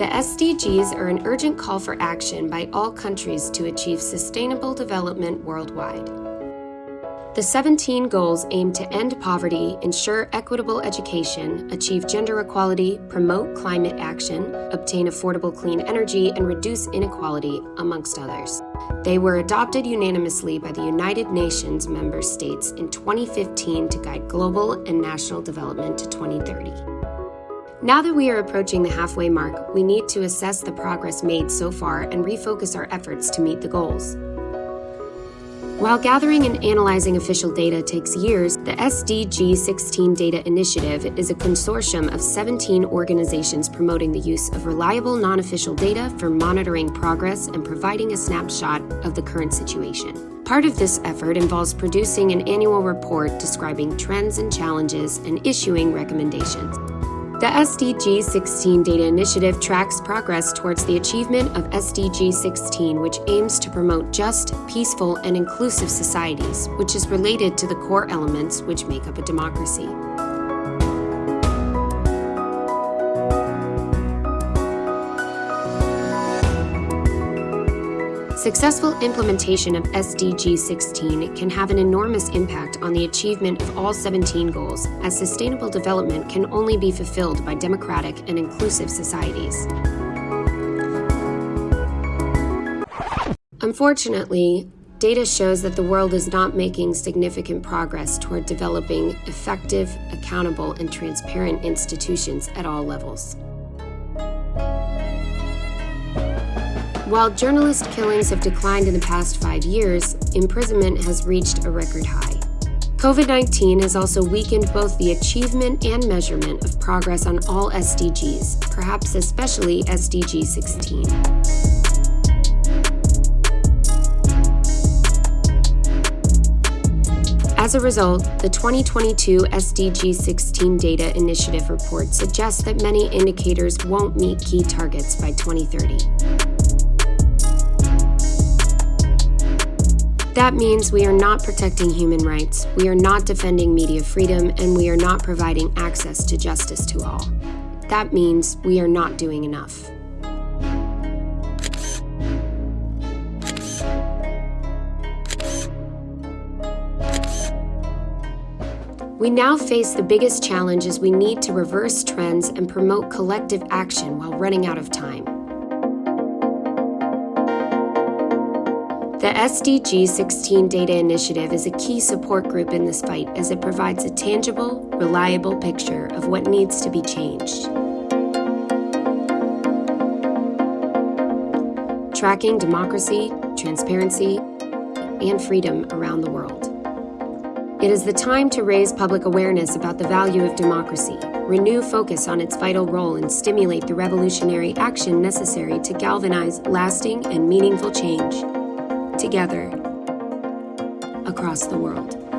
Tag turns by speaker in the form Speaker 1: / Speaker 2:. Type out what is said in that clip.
Speaker 1: The SDGs are an urgent call for action by all countries to achieve sustainable development worldwide. The 17 goals aim to end poverty, ensure equitable education, achieve gender equality, promote climate action, obtain affordable clean energy, and reduce inequality, amongst others. They were adopted unanimously by the United Nations member states in 2015 to guide global and national development to 2030. Now that we are approaching the halfway mark, we need to assess the progress made so far and refocus our efforts to meet the goals. While gathering and analyzing official data takes years, the SDG 16 Data Initiative is a consortium of 17 organizations promoting the use of reliable non official data for monitoring progress and providing a snapshot of the current situation. Part of this effort involves producing an annual report describing trends and challenges and issuing recommendations. The SDG 16 Data Initiative tracks progress towards the achievement of SDG 16, which aims to promote just, peaceful, and inclusive societies, which is related to the core elements which make up a democracy. Successful implementation of SDG 16 can have an enormous impact on the achievement of all 17 goals, as sustainable development can only be fulfilled by democratic and inclusive societies. Unfortunately, data shows that the world is not making significant progress toward developing effective, accountable, and transparent institutions at all levels. While journalist killings have declined in the past five years, imprisonment has reached a record high. COVID 19 has also weakened both the achievement and measurement of progress on all SDGs, perhaps especially SDG 16. As a result, the 2022 SDG 16 Data Initiative report suggests that many indicators won't meet key targets by 2030. That means we are not protecting human rights, we are not defending media freedom, and we are not providing access to justice to all. That means we are not doing enough. We now face the biggest challenge as we need to reverse trends and promote collective action while running out of time. The SDG 16 Data Initiative is a key support group in this fight as it provides a tangible, reliable picture of what needs to be changed. Tracking democracy, transparency, and freedom around the world. It is the time to raise public awareness about the value of democracy, renew focus on its vital role, and stimulate the revolutionary action necessary to galvanize lasting and meaningful change together across the world.